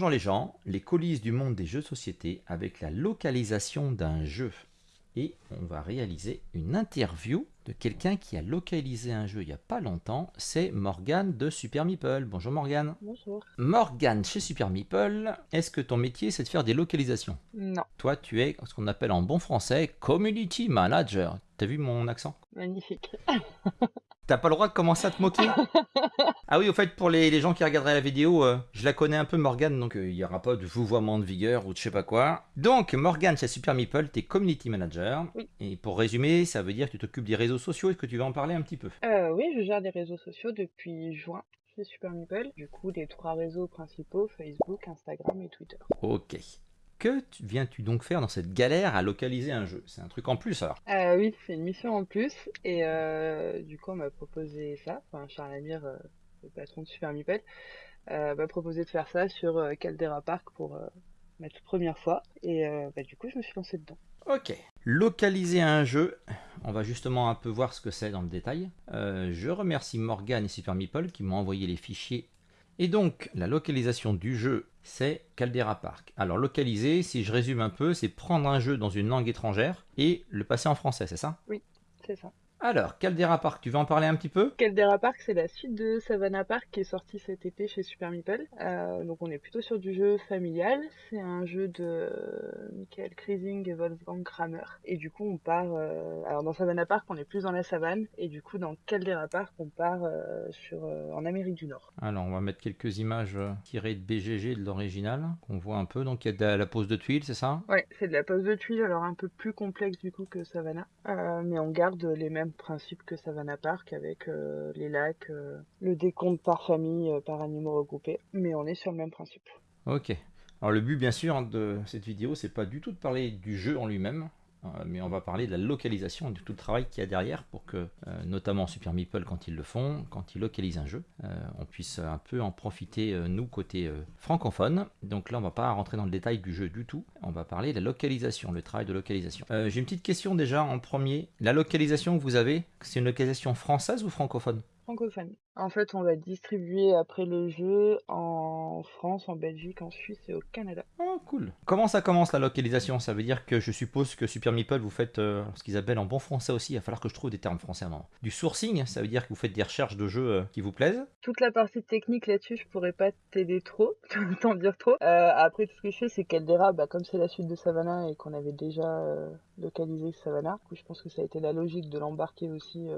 Plongeons les gens, les coulisses du monde des jeux de société avec la localisation d'un jeu. Et on va réaliser une interview de quelqu'un qui a localisé un jeu il n'y a pas longtemps. C'est Morgane de Super Meeple. Bonjour Morgane. Bonjour. Morgane chez Super Meeple, est-ce que ton métier c'est de faire des localisations? Non, Toi tu es ce qu'on appelle en bon français Community Manager. T'as vu mon accent? Magnifique. T'as pas le droit de commencer à te moquer? Ah oui, au fait, pour les, les gens qui regarderaient la vidéo, euh, je la connais un peu, Morgane, donc euh, il n'y aura pas de vouvoiement de vigueur ou de je sais pas quoi. Donc, Morgane, chez Super Meeple, t'es community manager. Oui. Et pour résumer, ça veut dire que tu t'occupes des réseaux sociaux. Est-ce que tu vas en parler un petit peu? Euh, oui, je gère des réseaux sociaux depuis juin chez Super Meeple. Du coup, les trois réseaux principaux, Facebook, Instagram et Twitter. Ok. Que tu- viens-tu donc faire dans cette galère à localiser un jeu? C'est un truc en plus alors Euh, oui, c'est une mission en plus. Et euh, du coup, on m'a proposé ça. Enfin, Charles Amir, euh, le patron de Super Meeple, m'a proposé de faire ça sur Caldera Park pour ma toute première fois. Et bah, du coup, je me suis lancée dedans. Ok. Localiser un jeu, on va justement un peu voir ce que c'est dans le détail. Je remercie Morgane et Super Meeple qui m'ont envoyé les fichiers. Et donc, la localisation du jeu, c'est Caldera Park. Alors, localiser, si je résume un peu, c'est prendre un jeu dans une langue étrangère et le passer en français, c'est ça? C'est ça. Alors, Caldera Park, tu veux en parler un petit peu? Caldera Park, c'est la suite de Savannah Park qui est sortie cet été chez Super Meeple. Euh, donc on est plutôt sur du jeu familial. C'est un jeu de Michael Kreising et Wolfgang Kramer. Et du coup on part... euh, Alors dans Savannah Park on est plus dans la savane. Et du coup dans Caldera Park on part euh, sur, euh, en Amérique du Nord. Alors, on va mettre quelques images euh, tirées de BGG de l'original, qu'on voit un peu. Donc, il y a de la, la pose de tuiles, c'est ça? Ouais, c'est de la pose de tuiles, alors un peu plus complexe du coup que Savannah. Euh, mais on garde les mêmes principes que Savannah Park avec euh, les lacs, euh, le décompte par famille, euh, par animaux regroupés. Mais on est sur le même principe. Ok. Alors le but bien sûr hein, de cette vidéo, c'est pas du tout de parler du jeu en lui-même, mais on va parler de la localisation et de tout le travail qu'il y a derrière pour que, euh, notamment Super Meeple quand ils le font, quand ils localisent un jeu, euh, on puisse un peu en profiter euh, nous côté euh, francophone. Donc là on va pas rentrer dans le détail du jeu du tout, on va parler de la localisation, le travail de localisation. Euh, J'ai une petite question déjà en premier. La localisation que vous avez, c'est une localisation française ou francophone? Francophone. En fait, on va distribuer après le jeu en France, en Belgique, en Suisse et au Canada. Oh, cool. Comment ça commence la localisation? Ça veut dire que je suppose que Super Meeple, vous faites euh, ce qu'ils appellent en bon français aussi. Il va falloir que je trouve des termes français moment. Du sourcing, ça veut dire que vous faites des recherches de jeux euh, qui vous plaisent? Toute la partie technique là-dessus, je pourrais pas t'aider trop, t'en dire trop. Euh, après, tout ce que je fais, c'est Caldera, bah, comme c'est la suite de Savannah et qu'on avait déjà localisé Savannah, du coup, je pense que ça a été la logique de l'embarquer aussi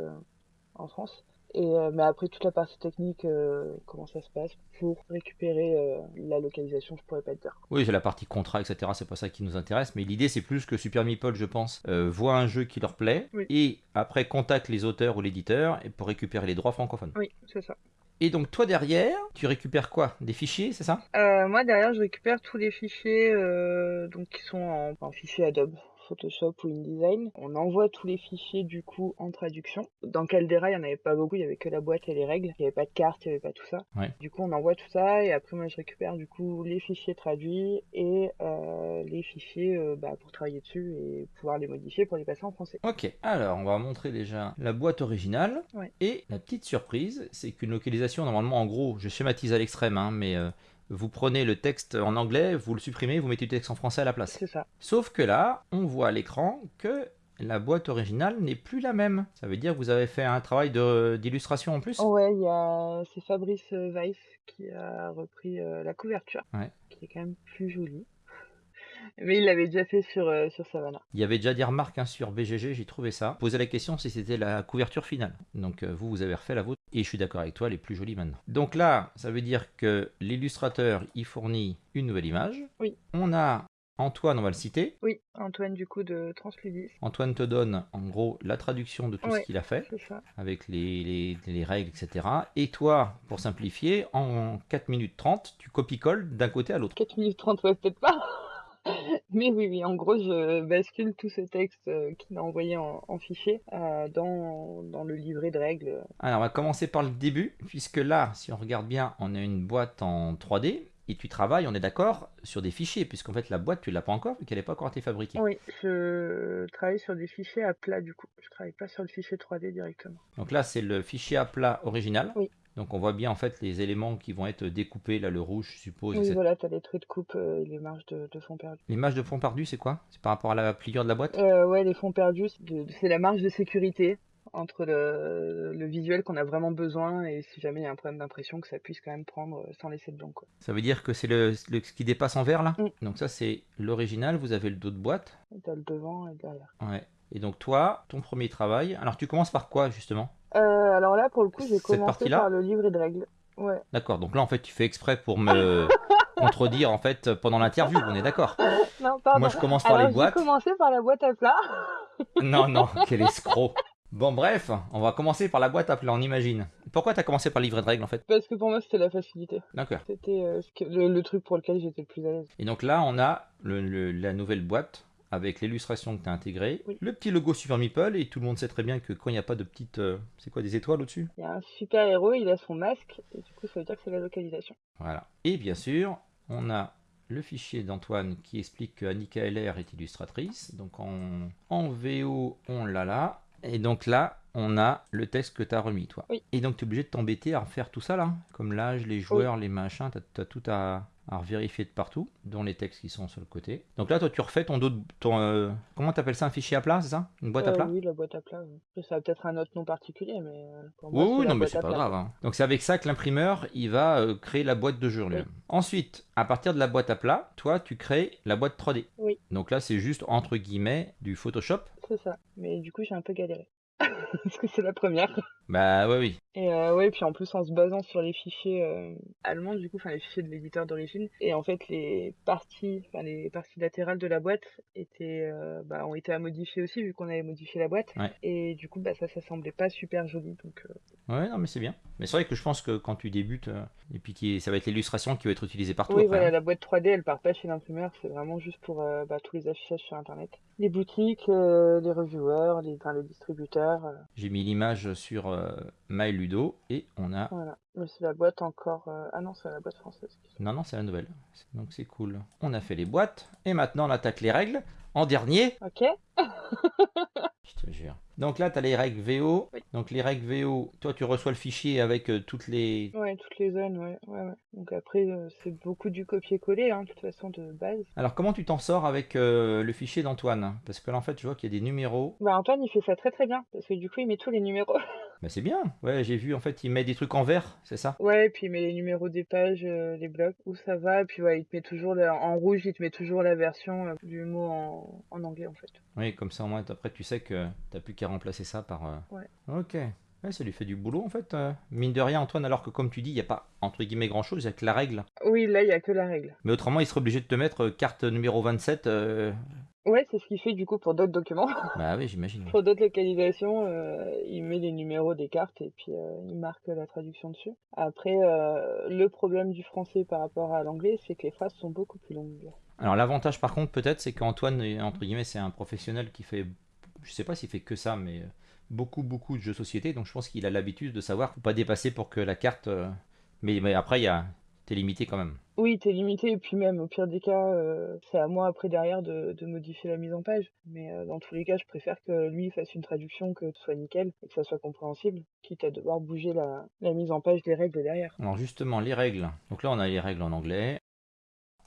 en France. Et, euh, mais après, toute la partie technique, euh, comment ça se passe pour récupérer euh, la localisation, je pourrais pas te dire. Oui, c'est la partie contrat, etc. C'est pas ça qui nous intéresse. Mais l'idée, c'est plus que Super Meeple, je pense, voit un jeu qui leur plaît Oui. et après contacte les auteurs ou l'éditeur pour récupérer les droits francophones. Oui, c'est ça. Et donc, toi derrière, tu récupères quoi? Des fichiers, c'est ça? Euh, moi derrière je récupère tous les fichiers euh, donc qui sont en, en fichier Adobe, Photoshop ou InDesign. On envoie tous les fichiers du coup en traduction. Dans Caldera il y en avait pas beaucoup, il y avait que la boîte et les règles, il y avait pas de carte, il y avait pas tout ça. Ouais. Du coup on envoie tout ça et après moi je récupère du coup les fichiers traduits et euh, les fichiers euh, bah, pour travailler dessus et pouvoir les modifier pour les passer en français. Ok, alors on va montrer déjà la boîte originale. Ouais. Et la petite surprise, c'est qu'une localisation, normalement, en gros, je schématise à l'extrême, hein, mais euh, vous prenez le texte en anglais, vous le supprimez, vous mettez le texte en français à la place. C'est ça. Sauf que là, on voit à l'écran que la boîte originale n'est plus la même. Ça veut dire que vous avez fait un travail de- d'illustration en plus Ouais, il y a c'est Fabrice euh, Weiss qui a repris euh, la couverture, Ouais. qui est quand même plus jolie. Mais il l'avait déjà fait sur, euh, sur Savannah. Il y avait déjà des remarques hein, sur BGG, j'ai trouvé ça. Posez la question si c'était la couverture finale. Donc euh, vous, vous avez refait la vôtre. Et je suis d'accord avec toi, elle est plus jolie maintenant. Donc là, ça veut dire que l'illustrateur y fournit une nouvelle image. Oui. On a Antoine, on va le citer. Oui, Antoine du coup de Transludis, Antoine te donne en gros la traduction de tout Ouais. ce qu'il a fait, ça. avec les, les- les règles, etc. Et toi, pour simplifier, en 4 minutes 30, tu copie-colles d'un côté à l'autre. 4 minutes 30, ouais, peut-être pas. Mais oui, oui, en gros, je bascule tout ce texte euh, qu'il a envoyé en, en fichier euh, dans, dans le livret de règles. Alors, on va commencer par le début, puisque là, si on regarde bien, on a une boîte en 3D, et tu travailles, on est d'accord, sur des fichiers, puisqu'en fait, la boîte, tu l'as pas encore, vu qu'elle n'est pas encore été fabriquée. Oui, je travaille sur des fichiers à plat du coup. Je travaille pas sur le fichier 3D directement. Donc là, c'est le fichier à plat original. Oui. Donc on voit bien en fait les éléments qui vont être découpés, là le rouge je suppose. Oui, etc. voilà, t'as les traits de coupe euh, et les marges de, de fond perdu. L'image de fond perdu c'est quoi? C'est par rapport à la pliure de la boîte? Euh, ouais, les fonds perdus, c'est la marge de sécurité entre le, le visuel qu'on a vraiment besoin et si jamais il y a un problème d'impression, que ça puisse quand même prendre sans laisser de blanc. Quoi. Ça veut dire que c'est le, le- ce qui dépasse en vert là? Mm. Donc ça c'est l'original, vous avez le dos de boîte. T'as le devant et le derrière. Ouais. Et donc toi, ton premier travail, alors tu commences par quoi justement? Euh, alors là, pour le coup, j'ai commencé par le livret de règles. Ouais. D'accord, donc là en fait tu fais exprès pour me contredire en fait pendant l'interview, on est d'accord Non, pardon. Moi je commence par Alors, les j'ai boîtes. commencé par la boîte à plat. Non, non, quel escroc. Bon bref, on va commencer par la boîte à plat, on imagine. Pourquoi t'as commencé par le livret de règles en fait? Parce que pour moi, c'était la facilité. D'accord. C'était euh, le, le truc pour lequel j'étais le plus à l'aise. Et donc là on a le- le- la nouvelle boîte avec l'illustration que tu as intégrée, Oui. le petit logo Super Meeple, et tout le monde sait très bien que quand il n'y a pas de petites... euh, c'est quoi, des étoiles au-dessus? Il y a un super héros, il a son masque, et du coup, ça veut dire que c'est la localisation. Voilà. Et bien sûr, on a le fichier d'Antoine qui explique que Annika LR est illustratrice. Donc en, en VO, on l'a là. Et donc là, on a le texte que tu as remis, toi. Oui. Et donc tu es obligé de t'embêter à refaire tout ça là, comme l'âge, les joueurs, les machins, tu as, tout à, à vérifier de partout, dont les textes qui sont sur le côté. Donc là, toi, tu refais ton dos de... Ton, euh, comment t'appelles ça Un fichier à plat, c'est ça? Une boîte à Euh, plat? Oui, la boîte à plat. oui. Ça a peut-être un autre nom particulier, mais euh, pour Oui, moi, non, mais c'est pas plat. grave. hein. Donc c'est avec ça que l'imprimeur, il va euh, créer la boîte de jeu lui-même. Ensuite, à partir de la boîte à plat, toi, tu crées la boîte 3D. Oui. Donc là, c'est juste entre guillemets du Photoshop. C'est ça. Mais du coup, j'ai un peu galéré. Parce que c'est la première. Bah oui, oui. Et euh, ouais, puis en plus en se basant sur les fichiers euh, allemands, du coup, enfin les fichiers de l'éditeur d'origine, et en fait les parties, enfin les parties latérales de la boîte étaient, euh, bah, ont été à modifier aussi vu qu'on avait modifié la boîte. Ouais. Et du coup, bah ça, ça semblait pas super joli, donc Ouais, non, mais c'est bien. Mais c'est vrai que je pense que quand tu débutes, euh, et puis qui ça va être l'illustration qui va être utilisée partout. oui, après, voilà, hein. la boîte 3D, elle part pas chez l'imprimeur, c'est vraiment juste pour euh, bah, tous les affichages sur Internet, les boutiques, euh, les reviewers, les, enfin, les distributeurs, J'ai mis l'image sur MyLudo et on a. voilà. Mais c'est la boîte encore, ah non, c'est la boîte française. Non, non, c'est la nouvelle. Donc c'est cool. On a fait les boîtes et maintenant on attaque les règles. En dernier, Ok. Je te jure. Donc là, tu as les règles VO. Oui. Donc les règles VO, toi, tu reçois le fichier avec euh, toutes les... Ouais, toutes les zones, ouais, ouais, ouais. Donc après, euh, c'est beaucoup du copier-coller, hein, de toute façon, de base. Alors comment tu t'en sors avec euh, le fichier d'Antoine? Parce que là, en fait, je vois qu'il y a des numéros. Bah, Antoine, il fait ça très très bien, parce que du coup, il met tous les numéros. Bah c'est bien. Ouais, j'ai vu, en fait, il met des trucs en vert, c'est ça? Ouais, et puis il met les numéros des pages, euh, les blocs, où ça va, et puis ouais, il te met toujours, la- en rouge, il te met toujours la version euh, du mot en, en anglais, en fait. Oui, comme ça, au moins, après, tu sais que t'as plus qu'à remplacer ça par... euh, Ouais. Ok. Ouais, ça lui fait du boulot, en fait. euh. Mine de rien, Antoine, alors que, comme tu dis, il n'y a pas, entre guillemets, grand-chose, il n'y a que la règle. Oui, là, il y a que la règle. Mais autrement, il serait obligé de te mettre euh, carte numéro 27. euh, Ouais, c'est ce qu'il fait, du coup, pour d'autres documents. Bah oui, j'imagine. pour d'autres localisations, euh, il met les numéros des cartes, et puis euh, il marque la traduction dessus. Après, euh, le problème du français par rapport à l'anglais, c'est que les phrases sont beaucoup plus longues. Alors l'avantage par contre peut-être c'est qu'Antoine entre guillemets c'est un professionnel qui fait je sais pas s'il fait que ça mais beaucoup beaucoup de jeux de société donc je pense qu'il a l'habitude de savoir faut pas dépasser pour que la carte mais, mais après il y a t'es limité quand même. Oui, t'es limité, et puis même, au pire des cas, euh, c'est à moi après derrière de, de modifier la mise en page. Mais euh, dans tous les cas, je préfère que lui fasse une traduction que ce soit nickel et que ça soit compréhensible, quitte à devoir bouger la, la mise en page des règles derrière. Alors justement les règles. Donc là on a les règles en anglais.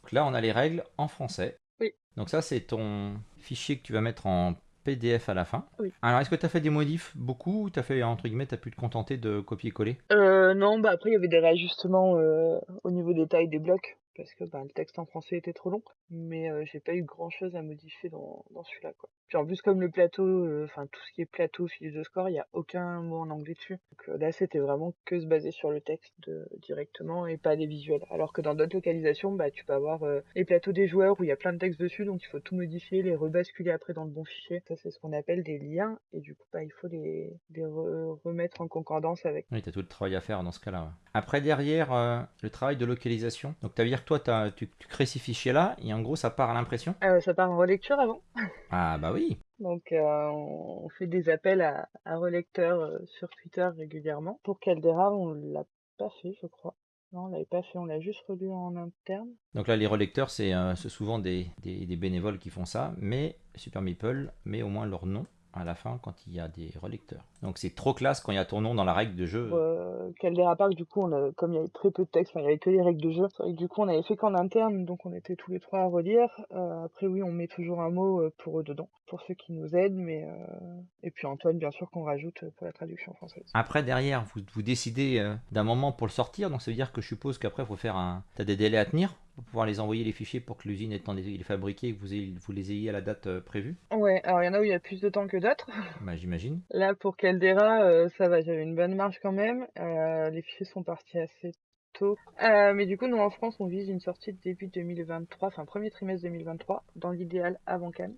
Donc là on a les règles en français. Oui. Donc ça c'est ton fichier que tu vas mettre en PDF à la fin. Oui. Alors est-ce que tu as fait des modifs beaucoup ou tu as fait entre guillemets t'as pu te contenter de copier-coller? Euh, non, bah après, il y avait des réajustements euh, au niveau des tailles des blocs, parce que bah, le texte en français était trop long, mais euh, j'ai pas eu grand chose à modifier dans, dans celui-là, quoi. Puis en plus, comme le plateau, euh, enfin tout ce qui est plateau, fiche de score, il y a aucun mot en anglais dessus. Donc euh, là, c'était vraiment que se baser sur le texte directement et pas des visuels. Alors que dans d'autres localisations, bah tu peux avoir euh, les plateaux des joueurs où il y a plein de textes dessus, donc il faut tout modifier, les rebasculer après dans le bon fichier. Ça, c'est ce qu'on appelle des liens, et du coup, bah, il faut les, les re- remettre en concordance avec. Oui, tu as tout le travail à faire dans ce cas-là. Après, derrière, le travail de localisation. Donc, tu dire que toi, tu, tu crées ces fichiers-là et en gros, ça part à l'impression? Euh, ça part en relecture avant. Ah, bah oui. Donc euh, on fait des appels à, à relecteurs euh, sur Twitter régulièrement. Pour Caldera, on l'a pas fait, je crois. Non, on l'avait pas fait, on l'a juste relu en interne. Donc là, les relecteurs, c'est euh, souvent des, des- des bénévoles qui font ça, mais Super Meeple met au moins leur nom à la fin quand il y a des relecteurs. Donc c'est trop classe quand il y a ton nom dans la règle de jeu. Euh, Caldera Park, du coup, on a, comme il y avait très peu de texte, enfin, il y avait que les règles de jeu, vrai que du coup, on avait fait qu'en interne, donc on était tous les trois à relire. Euh, après, oui, on met toujours un mot euh, pour eux dedans, pour ceux qui nous aident, mais euh, et puis Antoine, bien sûr, qu'on rajoute pour la traduction française. Après, derrière, vous, vous décidez d'un moment pour le sortir, donc ça veut dire que je suppose qu'après, il faut faire un. T'as des délais à tenir? Pour pouvoir les envoyer les fichiers pour que l'usine étant les fabriqués et que vous, ayez- vous les ayez à la date euh, prévue Ouais, alors il y en a où il y a plus de temps que d'autres. Bah, j'imagine. Là, pour Caldera, euh, ça va, j'avais une bonne marge quand même. Euh, les fichiers sont partis assez tôt. Mais du coup, nous en France, on vise une sortie de début 2023, enfin premier trimestre 2023, dans l'idéal avant Cannes.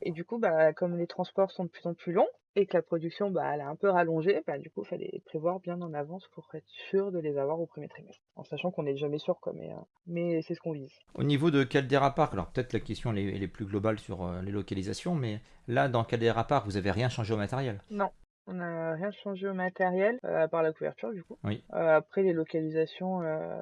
Et du coup, bah, comme les transports sont de plus en plus longs et que la production, bah, elle a un peu rallongé, bah, du coup, il fallait prévoir bien en avance pour être sûr de les avoir au premier trimestre. En sachant qu'on n'est jamais sûr, quoi, mais, euh, mais c'est ce qu'on vise. Au niveau de Caldera Park, alors peut-être la question elle est, elle est plus globale sur euh, les localisations, mais là, dans Caldera Park, vous avez rien changé au matériel? Non. On n'a rien changé au matériel, euh, à part la couverture du coup. Oui. Euh, après les localisations, euh,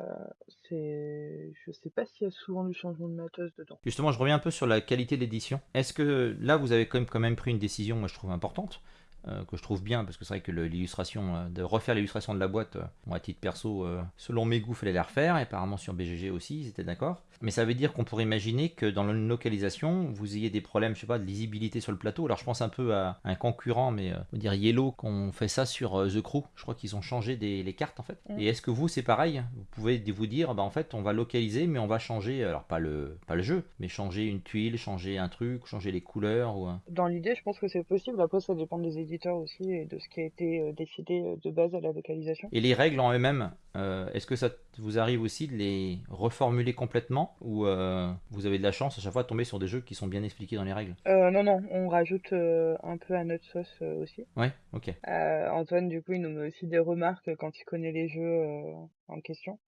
c'est, je sais pas s'il y a souvent du changement de matos dedans. Justement, je reviens un peu sur la qualité de l'édition. Est-ce que là, vous avez quand même, quand même pris une décision, moi je trouve importante, euh, que je trouve bien, parce que c'est vrai que l'illustration, euh, de refaire l'illustration de la boîte, euh, moi à titre perso, euh, selon mes goûts, fallait la refaire, et apparemment sur BGG aussi, ils étaient d'accord. Mais ça veut dire qu'on pourrait imaginer que dans une localisation, vous ayez des problèmes, je sais pas, de lisibilité sur le plateau. Alors je pense un peu à un concurrent, mais on va dire Yellow, qu'on fait ça sur The Crew. Je crois qu'ils ont changé des, les cartes en fait. Mm. Et est-ce que vous, c'est pareil? Vous pouvez vous dire, bah en fait, on va localiser, mais on va changer, alors pas le, pas le jeu, mais changer une tuile, changer un truc, changer les couleurs ou Dans l'idée, je pense que c'est possible. Après, ça dépend des et de ce qui a été euh, décidé euh, de base à la localisation. Et les règles en eux-mêmes, euh, est-ce que ça vous arrive aussi de les reformuler complètement ou euh, vous avez de la chance à chaque fois de tomber sur des jeux qui sont bien expliqués dans les règles? Euh, non, non, on rajoute un peu à notre sauce aussi. Ouais, ok. Antoine, du coup, il nous met aussi des remarques quand il connaît les jeux en question.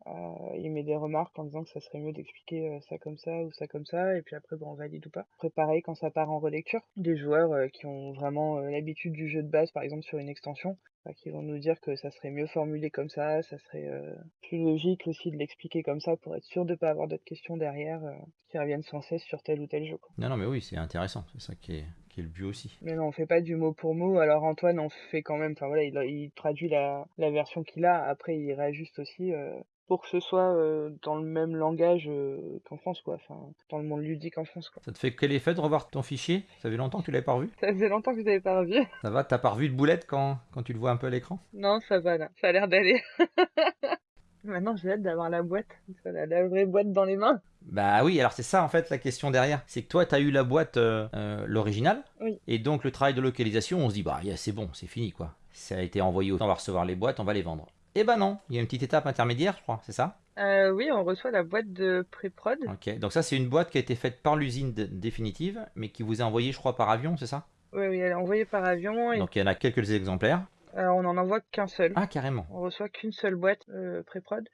Il met des remarques en disant que ça serait mieux d'expliquer ça comme ça ou ça comme ça, et puis après, bon, on valide ou pas. Après, pareil, quand ça part en relecture, des joueurs qui ont vraiment l'habitude du jeu de base, par exemple sur une extension, qui vont nous dire que ça serait mieux formulé comme ça, ça serait euh, plus logique aussi de l'expliquer comme ça pour être sûr de pas avoir d'autres questions derrière euh, qui reviennent sans cesse sur tel ou tel jeu. quoi. Non, non, mais oui, c'est intéressant. C'est ça qui est, qui est le but aussi. Mais non, on fait pas du mot pour mot. Alors Antoine en fait quand même. Enfin voilà, il, il traduit la, la version qu'il a. Après, il réajuste aussi euh, pour que ce soit euh, dans le même langage euh, qu'en France, quoi. Enfin, dans le monde ludique en France, quoi. Ça te fait quel effet de revoir ton fichier? Ça fait longtemps que tu l'avais pas revu? Ça faisait longtemps que vous n'avez pas revu. Ça va T'as pas revu de boulette quand, quand tu le vois un peu à l'écran? Non, ça va là. Ça a l'air d'aller. Maintenant, j'ai hâte d'avoir la boîte. La, la vraie boîte dans les mains. Bah oui, alors c'est ça en fait la question derrière. C'est que toi, tu as eu la boîte, euh, euh, l'original. Oui. Et donc le travail de localisation, on se dit, bah yeah, c'est bon, c'est fini quoi. Ça a été envoyé, on va recevoir les boîtes, on va les vendre. Eh ben non, il y a une petite étape intermédiaire, je crois, c'est ça? Euh, oui, on reçoit la boîte de pré-prod. Ok, donc ça c'est une boîte qui a été faite par l'usine définitive, mais qui vous est envoyée, je crois, par avion, c'est ça? Oui, oui, elle est envoyée par avion. Et Donc il y en a quelques exemplaires. euh, on en envoie qu'un seul. Ah, carrément. On reçoit qu'une seule boîte euh, pré-prod.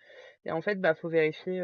Et en fait, bah, faut vérifier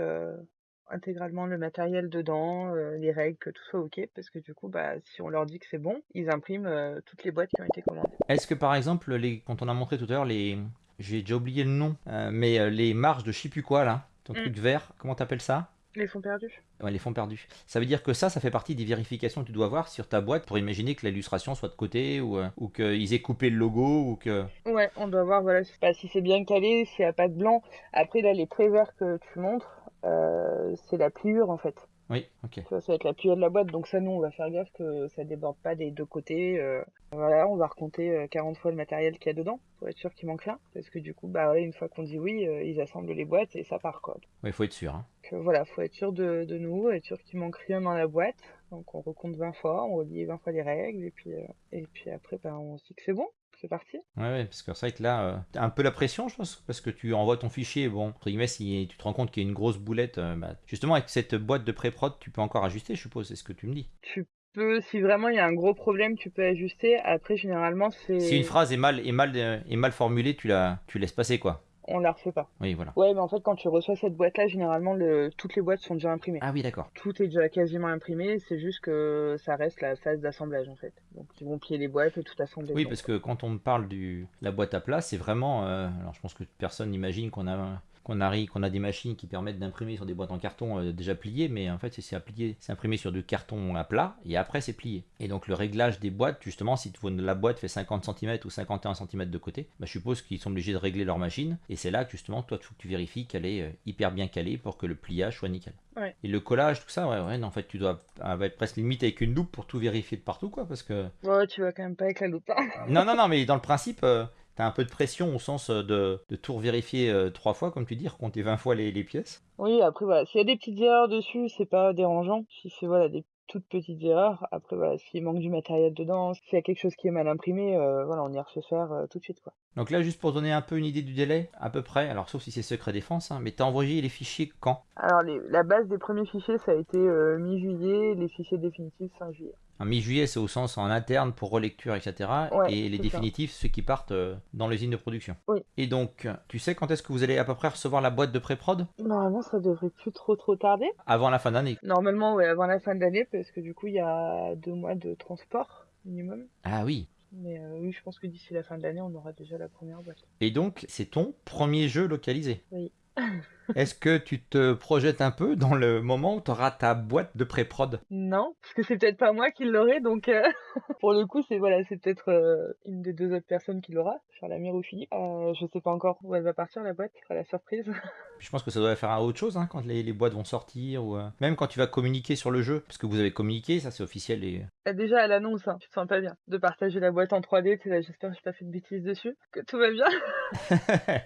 intégralement le matériel dedans, euh, les règles, que tout soit OK. Parce que du coup, bah, si on leur dit que c'est bon, ils impriment euh, toutes les boîtes qui ont été commandées. Est-ce que par exemple, les, quand on a montré tout à l'heure les. J'ai déjà oublié le nom, euh, mais euh, les marges de je sais plus quoi là, ton Mm. truc vert, comment t'appelles ça? Les fonds perdus Ouais, les fonds perdus. Ça veut dire que ça, ça fait partie des vérifications que tu dois avoir sur ta boîte pour imaginer que l'illustration soit de côté ou, euh, ou qu'ils aient coupé le logo ou que. Ouais, on doit voir voilà, si si c'est bien calé, s'il n'y a pas de blanc. Après, là, les traits verts que tu montres, c'est la pliure en fait. Oui, ok. Vois, ça va être la pliure de la boîte. Donc ça, nous, on va faire gaffe que ça déborde pas des deux côtés. euh. Voilà, on va recompter euh, 40 fois le matériel qu'il y a dedans pour être sûr qu'il manque rien. Parce que du coup, bah une fois qu'on dit oui, euh, ils assemblent les boîtes et ça part quoi. Il faut être sûr. hein. Donc euh, voilà, faut être sûr de, de nous, être sûr qu'il manque rien dans la boîte. Donc on recompte 20 fois, on relit 20 fois les règles et puis euh, et puis après, bah, on se dit que c'est bon, c'est parti. Ouais, ouais, parce que c'est vrai que là, euh, t'as un peu la pression, je pense, parce que tu envoies ton fichier, bon, entre guillemets, si tu te rends compte qu'il y a une grosse boulette, euh, bah, justement, avec cette boîte de pré-prod, tu peux encore ajuster, je suppose, c'est ce que tu me dis. Tu peux, si vraiment il y a un gros problème, tu peux ajuster. Après, généralement, c'est Si une phrase est mal, est mal, euh, est mal formulée, tu la, tu laisses passer, quoi. On la refait pas. Oui, voilà. Ouais, mais en fait, quand tu reçois cette boîte-là, généralement, le... toutes les boîtes sont déjà imprimées. Ah oui, d'accord. Tout est déjà quasiment imprimé, c'est juste que ça reste la phase d'assemblage en fait. Donc ils vont plier les boîtes et tout assembler. Oui, parce que quand on me parle de la boîte à plat, c'est vraiment. euh, alors, je pense que personne n'imagine qu'on a qu'on arrive, qu'on a des machines qui permettent d'imprimer sur des boîtes en carton euh, déjà pliées, mais en fait c'est plié, c'est imprimé sur du carton à plat et après c'est plié. Et donc le réglage des boîtes, justement, si la boîte fait 50 cm ou 51 cm de côté, bah, je suppose qu'ils sont obligés de régler leur machine. Et c'est là que justement, toi, que tu vérifies qu'elle est euh, hyper bien calée pour que le pliage soit nickel. Et le collage, tout ça, ouais, ouais, en fait, tu dois être presque limite avec une loupe pour tout vérifier de partout, quoi, parce que. Ouais, tu vas quand même pas avec la loupe. Hein. non, non, non, mais dans le principe, euh, tu as un peu de pression au sens euh, de, de tout vérifier trois fois, comme tu dis, compter 20 fois les, les pièces. Oui, après, voilà, s'il y a des petites erreurs dessus, c'est pas dérangeant. Si c'est voilà, des toutes petites erreurs. Après, voilà, s'il manque du matériel dedans, s'il y a quelque chose qui est mal imprimé, euh, voilà, on y refait faire euh, tout de suite. Quoi. Donc là, juste pour donner un peu une idée du délai, à peu près, alors sauf si c'est secret défense, hein, mais tu as envoyé les fichiers quand? Alors, la base des premiers fichiers, ça a été euh, mi-juillet, les fichiers définitifs fin juillet. En mi-juillet, c'est au sens en interne pour relecture, etc. et les définitifs, ceux qui partent euh, dans l'usine de production. Oui. Et donc, tu sais quand est-ce que vous allez à peu près recevoir la boîte de pré-prod? Normalement, ça devrait plus trop trop tarder. Avant la fin d'année Normalement, oui, avant la fin d'année, parce que du coup, il y a deux mois de transport minimum. Ah oui. Mais euh, oui, je pense que d'ici la fin de l'année, on aura déjà la première boîte. Et donc, c'est ton premier jeu localisé? Oui. Est-ce que tu te projettes un peu dans le moment où tu auras ta boîte de pré-prod? Non, parce que c'est peut-être pas moi qui l'aurai, donc euh, pour le coup, c'est voilà, c'est peut-être euh, une des deux autres personnes qui l'aura, Charles-Amir ou Philippe. Euh, je sais pas encore où elle va partir la boîte, ce sera la surprise. je pense que ça doit faire un autre chose hein, quand les, boîtes vont sortir, ou même quand tu vas communiquer sur le jeu, parce que vous avez communiqué, ça c'est officiel. Et... Déjà à l'annonce, hein, tu te sens pas bien de partager la boîte en 3D, tu j'espère que j'ai pas fait de bêtises dessus, que tout va bien.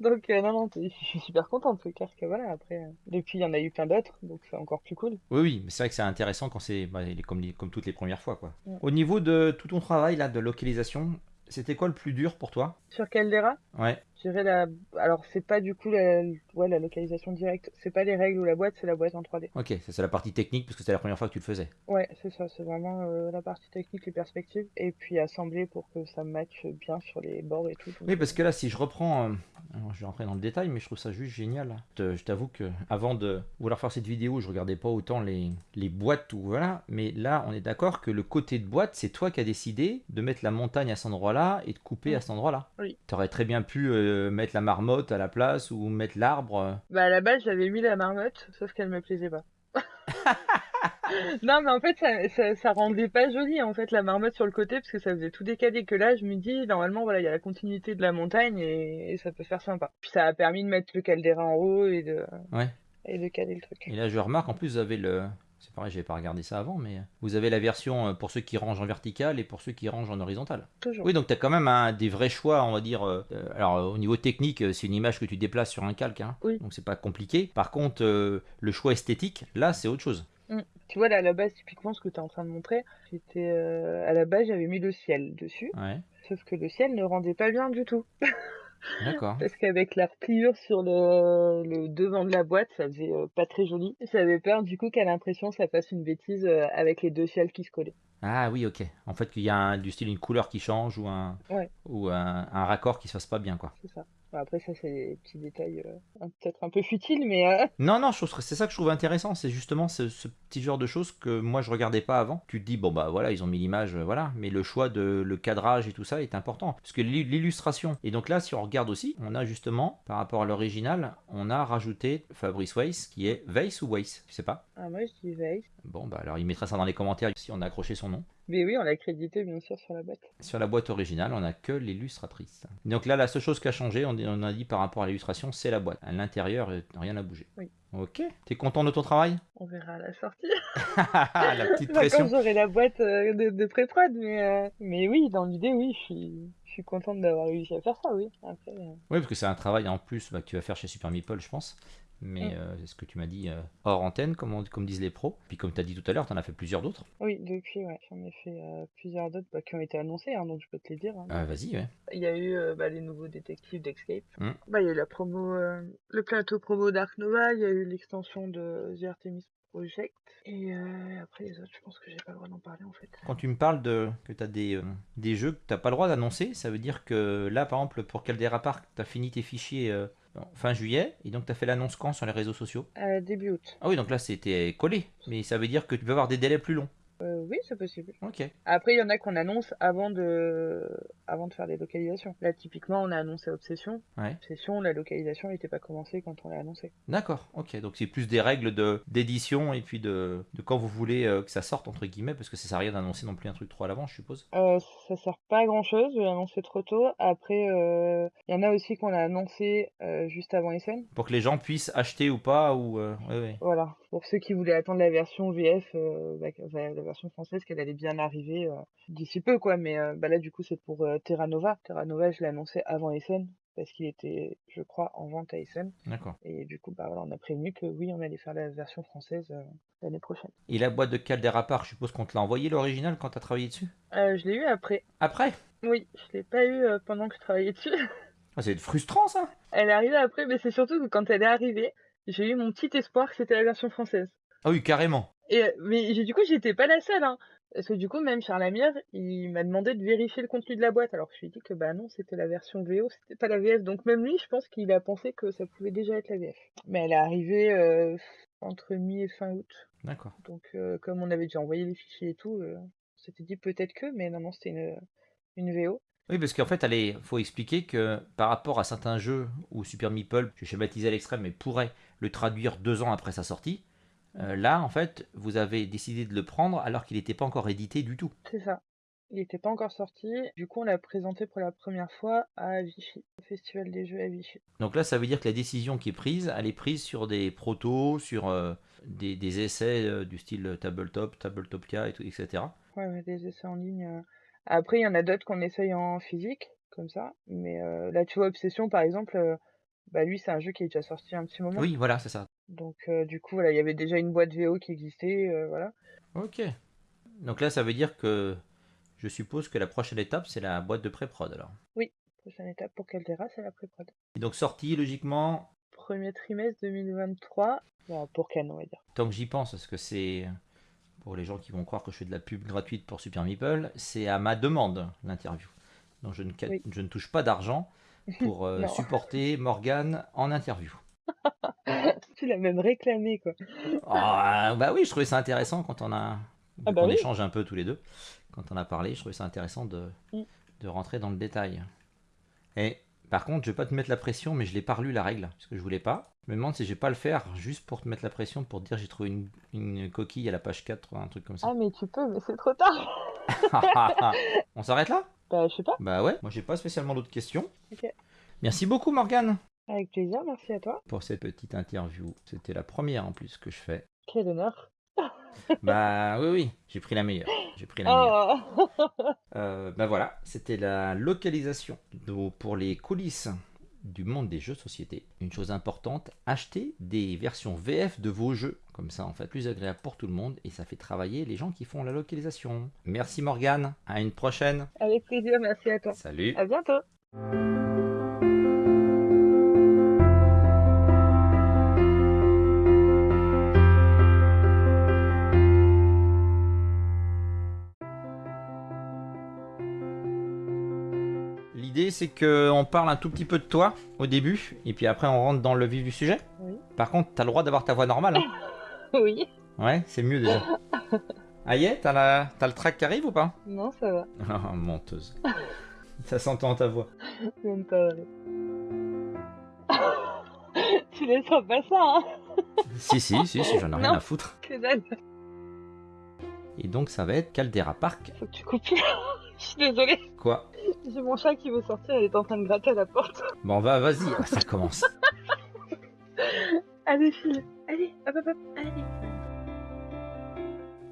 donc non, non, je suis super en tout cas que voilà, après. Depuis, il y en a eu plein d'autres, donc c'est encore plus cool. Oui, oui, mais c'est vrai que c'est intéressant quand c'est bah, comme, comme toutes les premières fois, quoi. Au niveau de tout ton travail là de localisation, c'était quoi le plus dur pour toi? Sur Caldera? Ouais. La. Alors, c'est pas du coup la, ouais, la localisation directe. C'est pas les règles ou la boîte, c'est la boîte en 3D. Ok, c'est la partie technique parce que c'était la première fois que tu le faisais. Ouais, c'est ça. C'est vraiment euh, la partie technique, les perspectives. Et puis assembler pour que ça matche bien sur les bords et tout. oui, parce que là, si je reprends. Euh, je vais rentrer dans le détail, mais je trouve ça juste génial. Je t'avoue que avant de vouloir faire cette vidéo, je regardais pas autant les, les boîtes ou voilà. Mais là, on est d'accord que le côté de boîte, c'est toi qui as décidé de mettre la montagne à cet endroit-là et de couper à cet endroit-là. Oui. Tu aurais très bien pu euh, mettre la marmotte à la place ou mettre l'arbre. Bah à la base, j'avais mis la marmotte, sauf qu'elle me plaisait pas. non, mais en fait, ça, ça, rendait pas joli, en fait, la marmotte sur le côté, parce que ça faisait tout décalé. Que là, je me dis, normalement, voilà, il y a la continuité de la montagne et, ça peut faire sympa. Puis ça a permis de mettre le caldera en haut et de, ouais. et de caler le truc. Et là, je remarque, en plus, vous avez le, c'est pareil, j'avais pas regardé ça avant, mais vous avez la version euh, pour ceux qui rangent en vertical et pour ceux qui rangent en horizontal. Toujours. Oui, donc tu as quand même des vrais choix, on va dire. Euh, euh, alors, au niveau technique, c'est une image que tu déplaces sur un calque, hein, oui. donc c'est pas compliqué. Par contre, le choix esthétique, là, c'est autre chose. Mm. Tu vois, là, à la base, typiquement, ce que tu es en train de montrer, c'était. à la base, j'avais mis le ciel dessus. Ouais. Sauf que le ciel ne rendait pas bien du tout. D'accord. Parce qu'avec la repliure sur le, devant de la boîte, ça faisait euh, pas très joli. J'avais peur du coup qu'à l'impression ça fasse une bêtise euh, avec les deux ciels qui se collaient. Ah oui, ok. En fait, qu'il y a un, du style une couleur qui change ou un, ou un, un, raccord qui se fasse pas bien, quoi. C'est ça. Après, ça, c'est des petits détails euh, peut-être un peu futiles, mais. Euh, non, non, c'est ça que je trouve intéressant. C'est justement ce, petit genre de choses que moi, je regardais pas avant. Tu te dis, bon, bah voilà, ils ont mis l'image, euh, voilà. Mais le choix de le cadrage et tout ça est important. Parce que l'illustration. Et donc là, si on regarde aussi, on a justement, par rapport à l'original, on a rajouté Fabrice Weiss, qui est Weiss ou Weiss? Je sais pas. Ah, moi, je dis Weiss. Bon, bah alors il mettra ça dans les commentaires si on a accroché son nom. Mais oui, on l'a crédité bien sûr sur la boîte. Sur la boîte originale, on n'a que l'illustratrice. Donc là, la seule chose qui a changé, on a dit par rapport à l'illustration, c'est la boîte. À l'intérieur, rien n'a bougé. Oui. Ok. T'es content de ton travail? On verra à la sortie. la petite pression. Quand j'aurai la boîte euh, de, pré-prod, mais, euh, mais oui, dans l'idée, oui, je suis, je suis contente d'avoir réussi à faire ça, oui. Euh. Oui, parce que c'est un travail en plus bah, que tu vas faire chez Super Meeple, je pense mais mm. euh, c'est ce que tu m'as dit euh, hors antenne, comme, comme disent les pros. Puis comme tu as dit tout à l'heure, tu en as fait plusieurs d'autres. Oui, depuis, ouais, j'en ai fait euh, plusieurs d'autres bah, qui ont été annoncés, hein, donc je peux te les dire. Hein. Ah, vas-y, ouais. Il y a eu bah, les nouveaux détectives d'Escape. Mm. Bah, il y a eu la promo, le plateau promo Dark Nova, il y a eu l'extension de The Artemis Project. Et après les autres, je pense que j'ai pas le droit d'en parler en fait. Quand tu me parles de que tu as des, des jeux que tu pas le droit d'annoncer, ça veut dire que là, par exemple, pour Caldera Park, tu as fini tes fichiers fin juillet. Et donc, tu as fait l'annonce quand sur les réseaux sociaux? Euh, Début août. Ah oui, donc là, c'était collé. Mais ça veut dire que tu peux avoir des délais plus longs. Euh, oui, c'est possible. Ok. Après, il y en a qu'on annonce avant de... avant de faire les localisations. Là, typiquement, on a annoncé Obsession. Ouais. Obsession, la localisation n'était pas commencée quand on l'a annoncé. D'accord, ok. Donc c'est plus des règles de d'édition et puis de, de quand vous voulez euh, que ça sorte, entre guillemets, parce que ça sert à rien d'annoncer non plus un truc trop à l'avant, je suppose. Euh, ça sert pas à grand chose de l'annoncer trop tôt. Après, euh, il y en a aussi qu'on a annoncé euh, juste avant SN. Pour que les gens puissent acheter ou pas, ou... euh, ouais, ouais. Voilà. Pour ceux qui voulaient attendre la version VF, euh, bah, la version française, qu'elle allait bien arriver euh, d'ici peu, quoi. Mais euh, bah là, du coup, c'est pour euh, Terra Nova. Terra Nova, je l'ai annoncé avant SN parce qu'il était, je crois, en vente à SN. D'accord. Et du coup, bah voilà, on a prévenu que oui, on allait faire la version française euh, l'année prochaine. Et la boîte de Caldera Park, je suppose qu'on te l'a envoyé l'original quand t'as travaillé dessus? Euh, je l'ai eu après. Après? Oui, je l'ai pas eu euh, pendant que je travaillais dessus. Ah, C'est frustrant ça Elle est arrivée après, mais c'est surtout que quand elle est arrivée, j'ai eu mon petit espoir que c'était la version française. Ah oui, carrément. Et mais du coup, j'étais pas la seule, hein. Parce que du coup, même Charles Amier, il m'a demandé de vérifier le contenu de la boîte. Alors que je lui ai dit que bah non, c'était la version VO, c'était pas la VF. Donc même lui, je pense qu'il a pensé que ça pouvait déjà être la VF. Mais elle est arrivée euh, entre mi et fin août. D'accord. Donc euh, comme on avait déjà envoyé les fichiers et tout, euh, on s'était dit peut-être que, mais non, non, c'était une, une VO. Oui, parce qu'en fait, il faut expliquer que par rapport à certains jeux où Super Meeple, je schématise à l'extrême, mais pourrait le traduire deux ans après sa sortie, euh, là, en fait, vous avez décidé de le prendre alors qu'il n'était pas encore édité du tout. C'est ça. Il n'était pas encore sorti. Du coup, on l'a présenté pour la première fois à Vichy, au Festival des Jeux à Vichy. Donc là, ça veut dire que la décision qui est prise, elle est prise sur des protos, sur euh, des, des essais euh, du style Tabletop, Tabletopia, et tout, etc. Ouais, des essais en ligne. Après, il y en a d'autres qu'on essaye en physique, comme ça. Mais là, tu vois, Obsession, par exemple, bah lui, c'est un jeu qui est déjà sorti un petit moment. Oui, voilà, c'est ça. Donc, euh, du coup, voilà, il y avait déjà une boîte VO qui existait, euh, voilà. Ok. Donc là, ça veut dire que je suppose que la prochaine étape, c'est la boîte de pré-prod alors. Prochaine étape pour Caldera, c'est la pré-prod. Et donc sortie, logiquement, Premier trimestre 2023, bah, pour Cannes, on va dire. tant que j'y pense, parce que c'est pour les gens qui vont croire que je fais de la pub gratuite pour Super Meeple, c'est à ma demande l'interview. Donc je ne, Oui. je ne touche pas d'argent pour euh, supporter Morgane en interview. tu l'as même réclamé, quoi. Ah, bah oui, je trouvais ça intéressant quand on a Ah bah on oui. échange un peu tous les deux. Quand on a parlé, je trouvais ça intéressant de, Mm. de rentrer dans le détail. Et par contre, je vais pas te mettre la pression, mais je l'ai pas relu la règle, parce que je voulais pas. Je me demande si je vais pas le faire juste pour te mettre la pression, pour te dire j'ai trouvé une, une coquille à la page 4, un truc comme ça. Ah, mais tu peux, mais c'est trop tard. on s'arrête là? Bah, je sais pas. Bah ouais, moi j'ai pas spécialement d'autres questions. Ok. Merci beaucoup Morgane Avec plaisir, merci à toi. pour cette petite interview. C'était la première en plus que je fais. Quel honneur. bah oui, oui, j'ai pris la meilleure. J'ai pris la meilleure. Oh Euh, ben voilà, c'était la localisation de- pour les coulisses du monde des jeux de société. Une chose importante, achetez des versions VF de vos jeux. Comme ça, en fait, plus agréable pour tout le monde et ça fait travailler les gens qui font la localisation. Merci Morgane, à une prochaine. Avec plaisir, merci à toi. Salut. À bientôt. L'idée, c'est qu'on parle un tout petit peu de toi au début et puis après on rentre dans le vif du sujet. Oui. Par contre, t'as le droit d'avoir ta voix normale. hein. Oui. ouais, c'est mieux déjà. Aïe, t'as la... t'as le track qui arrive ou pas? Non, ça va. Ah, menteuse. Ça s'entend ta voix. Même pas vrai. tu laisseras pas ça, hein Si, si, si, si j'en ai rien à foutre. Que dalle. Et donc ça va être Caldera Park. Faut que tu coupes. Je suis désolée. Quoi J'ai mon chat qui veut sortir, il est en train de gratter à la porte. Bon, va, vas-y, Ah, ça commence. Allez, file. Allez, hop, hop, hop. Allez.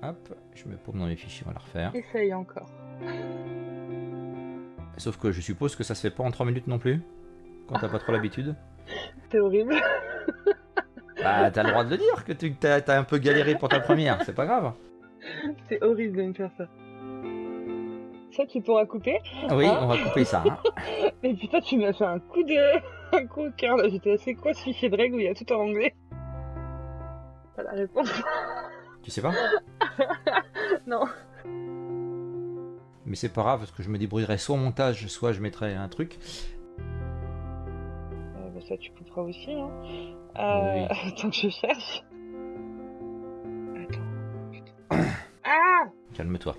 Hop, je me paume dans les fichiers, on va la refaire. Essaye encore. Sauf que je suppose que ça se fait pas en 3 minutes non plus Quand t'as pas trop l'habitude C'est horrible. Bah, t'as le droit de le dire que t'as un peu galéré pour ta première, c'est pas grave. C'est horrible de me faire ça. Ça, tu pourras couper. Oui, on va couper ça. hein. Mais putain, tu m'as fait un coup de. un coup au cœur là. J'étais assez quoi ce fichier de règles où il y a tout en anglais Pas la réponse. Tu sais pas? Non. Mais c'est pas grave parce que je me débrouillerai soit au montage, soit je mettrai un truc. Euh, bah, ça, tu couperas aussi, hein. Euh... Attends que je cherche. Attends. Ah Calme-toi.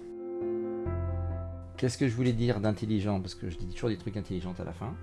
Qu'est-ce que je voulais dire d'intelligent? Parce que je dis toujours des trucs intelligents à la fin.